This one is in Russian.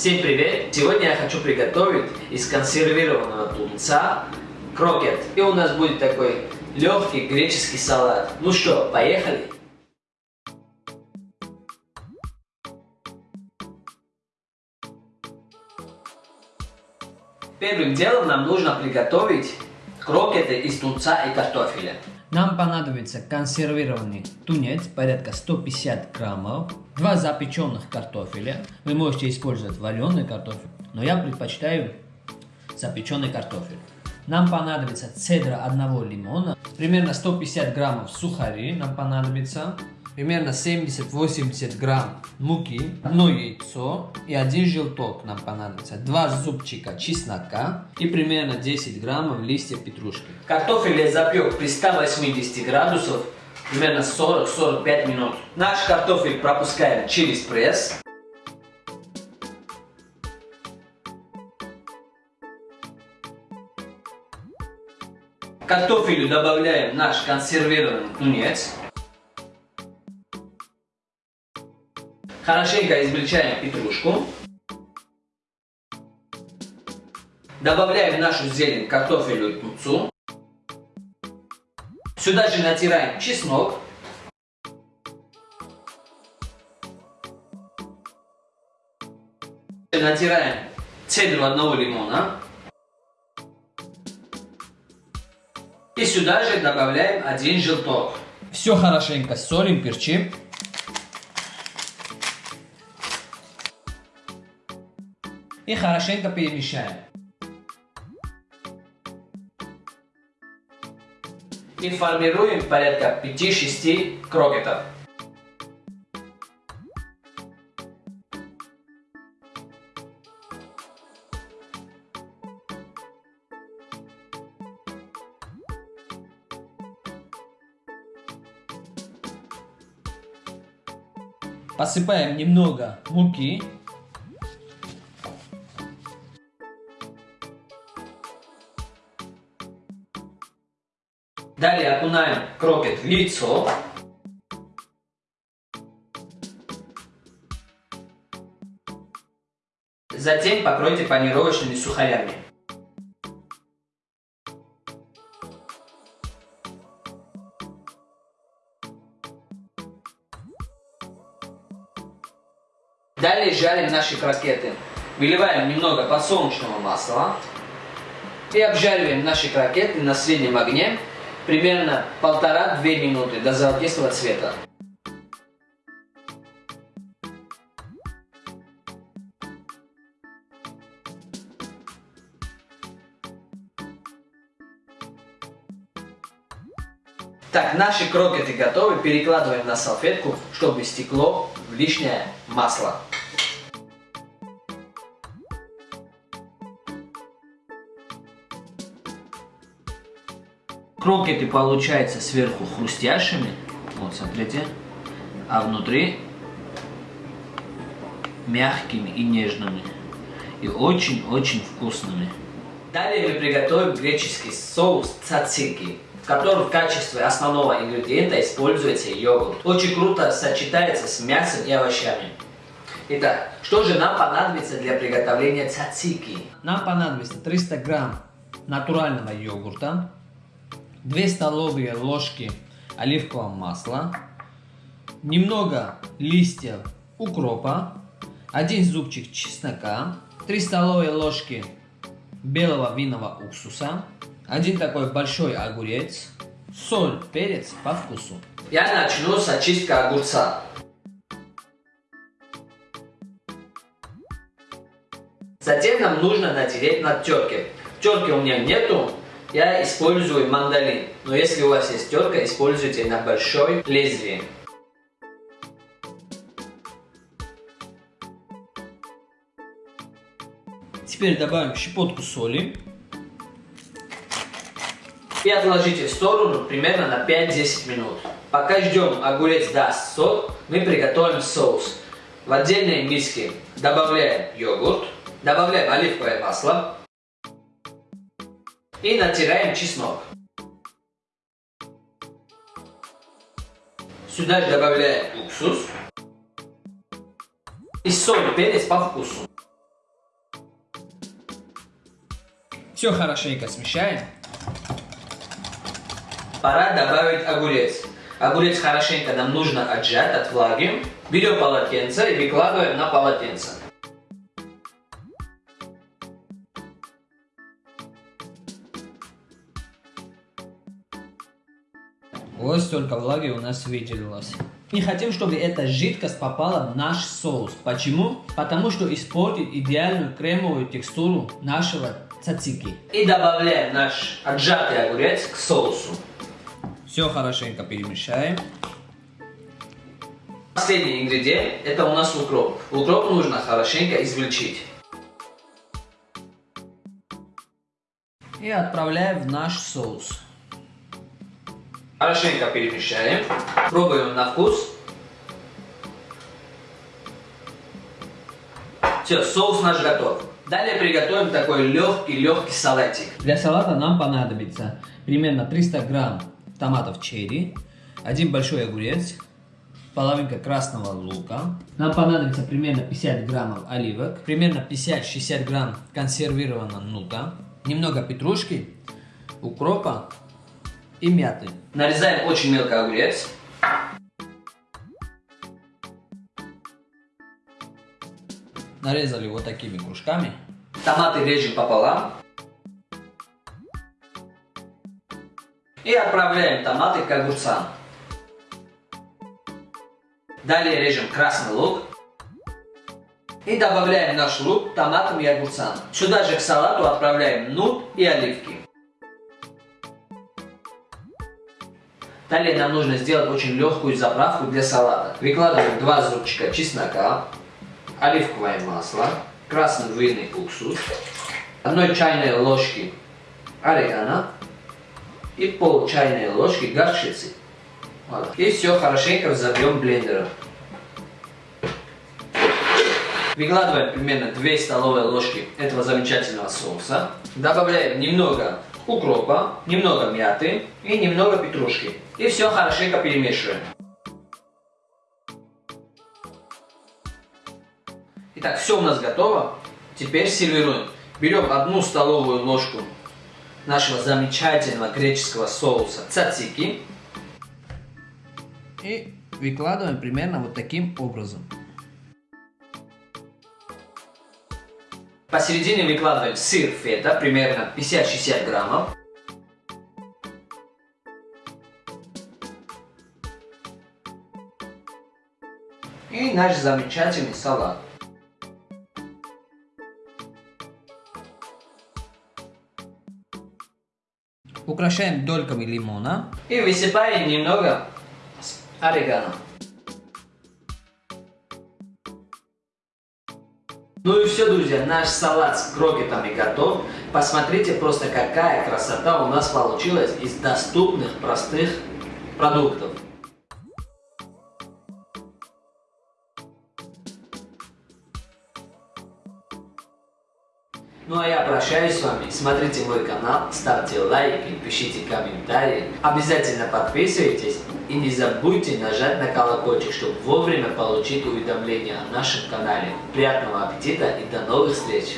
Всем привет! Сегодня я хочу приготовить из консервированного тунца крокет. И у нас будет такой легкий греческий салат. Ну что, поехали? Первым делом нам нужно приготовить крокеты из тунца и картофеля. Нам понадобится консервированный тунец, порядка 150 граммов, два запеченных картофеля. Вы можете использовать вареный картофель, но я предпочитаю запеченный картофель. Нам понадобится цедра одного лимона, примерно 150 граммов сухари нам понадобится, примерно 70-80 грамм муки, одно яйцо и один желток нам понадобится, два зубчика чеснока и примерно 10 граммов листьев петрушки. Картофель я запек при 180 градусов примерно 40-45 минут. Наш картофель пропускаем через пресс. Картофелю добавляем наш консервированный тунец. Хорошенько измельчаем петрушку. Добавляем нашу зелень картофелю и тунцу. Сюда же натираем чеснок. Натираем цедру одного лимона. И сюда же добавляем один желток. Все хорошенько солим, перчим. И хорошенько перемешаем. И формируем порядка 5-6 крокетов. Посыпаем немного муки. Далее окунаем крокет в яйцо. Затем покройте панировочными сухарями. Далее жарим наши крокеты. Выливаем немного подсолнечного масла и обжариваем наши крокеты на среднем огне примерно полтора-две минуты до золотистого цвета. Так, наши крокеты готовы. Перекладываем на салфетку, чтобы стекло в лишнее масло. Крокеты получаются сверху хрустящими. Вот, смотрите. А внутри мягкими и нежными. И очень-очень вкусными. Далее мы приготовим греческий соус цацики, в котором в качестве основного ингредиента используется йогурт. Очень круто сочетается с мясом и овощами. Итак, что же нам понадобится для приготовления цацики? Нам понадобится 300 грамм натурального йогурта, 2 столовые ложки оливкового масла, немного листьев укропа, 1 зубчик чеснока, 3 столовые ложки белого винного уксуса, один такой большой огурец, соль, перец по вкусу. Я начну с очистки огурца. Затем нам нужно натереть на терке. Терки у меня нету, я использую мандолин, но если у вас есть терка, используйте на большой лезвие. Теперь добавим щепотку соли. И отложите в сторону примерно на 5-10 минут. Пока ждем огурец даст сок, мы приготовим соус. В отдельной миске добавляем йогурт, добавляем оливковое масло, и натираем чеснок. Сюда же добавляем уксус и соль, перец по вкусу. Все хорошенько смешаем. Пора добавить огурец. Огурец хорошенько нам нужно отжать от влаги. Берем полотенце и выкладываем на полотенце. Столько влаги у нас выделилось. Не хотим, чтобы эта жидкость попала в наш соус. Почему? Потому что испортит идеальную кремовую текстуру нашего цацики. И добавляем наш отжатый огурец к соусу. Все хорошенько перемешаем. Последний ингредиент это у нас укроп. Укроп нужно хорошенько измельчить. И отправляем в наш соус. Хорошенько перемешаем. Пробуем на вкус. Все, соус наш готов. Далее приготовим такой легкий-легкий салатик. Для салата нам понадобится примерно 300 грамм томатов черри, один большой огурец, половинка красного лука. Нам понадобится примерно 50 граммов оливок, примерно 50-60 грамм консервированного нута, немного петрушки, укропа и мяты. Нарезаем очень мелко огурец. Нарезали вот такими кружками. Томаты режем пополам. И отправляем томаты к огурцам. Далее режем красный лук. И добавляем наш лук томатам и огурцам. Сюда же к салату отправляем нут и оливки. Далее нам нужно сделать очень легкую заправку для салата. Выкладываем два зубчика чеснока, оливковое масло, красный винный уксус, одной чайной ложки орегано и пол чайной ложки горчицы. Вот. И все хорошенько взобьем блендером. Выкладываем примерно 2 столовые ложки этого замечательного соуса. Добавляем немного укропа, немного мяты и немного петрушки. И все хорошенько перемешиваем. Итак, все у нас готово. Теперь сервируем. Берем одну столовую ложку нашего замечательного греческого соуса цацики. И выкладываем примерно вот таким образом. Посередине выкладываем сыр фета, примерно 50-60 граммов. И наш замечательный салат. Украшаем дольками лимона. И высыпаем немного орегано. Ну и все, друзья, наш салат с крокетами готов. Посмотрите просто, какая красота у нас получилась из доступных, простых продуктов. Ну а я прощаюсь с вами. Смотрите мой канал, ставьте лайки, пишите комментарии. Обязательно подписывайтесь и не забудьте нажать на колокольчик, чтобы вовремя получить уведомления о нашем канале. Приятного аппетита и до новых встреч!